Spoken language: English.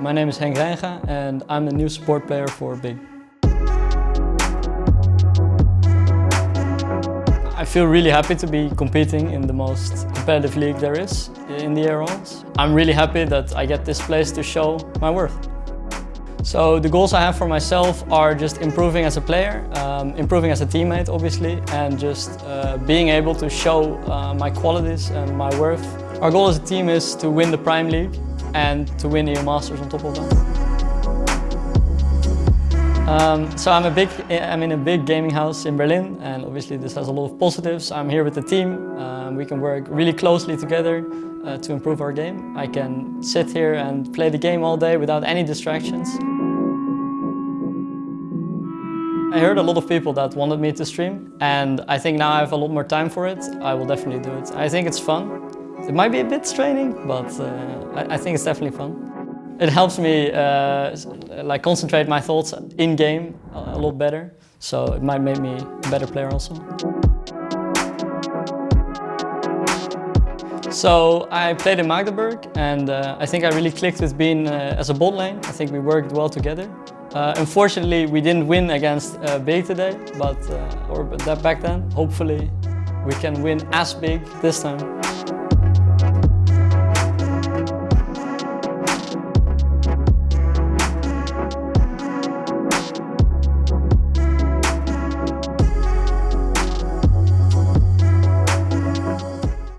My name is Henk Reinga and I'm the new support player for Big. I feel really happy to be competing in the most competitive league there is in the Air I'm really happy that I get this place to show my worth. So the goals I have for myself are just improving as a player, um, improving as a teammate obviously, and just uh, being able to show uh, my qualities and my worth. Our goal as a team is to win the Prime League and to win EU Masters on top of that. Um, so I'm, a big, I'm in a big gaming house in Berlin and obviously this has a lot of positives. I'm here with the team. Um, we can work really closely together uh, to improve our game. I can sit here and play the game all day without any distractions. I heard a lot of people that wanted me to stream and I think now I have a lot more time for it. I will definitely do it. I think it's fun. It might be a bit straining, but uh, I, think it's definitely fun. It helps me uh, like concentrate my thoughts in-game a lot better. So it might make me a better player also. So I played in Magdeburg and uh, I think I really clicked with Bean uh, as a bot lane. I think we worked well together. Uh, unfortunately, we didn't win against uh, Big today, but uh, or that back then. Hopefully, we can win as big this time.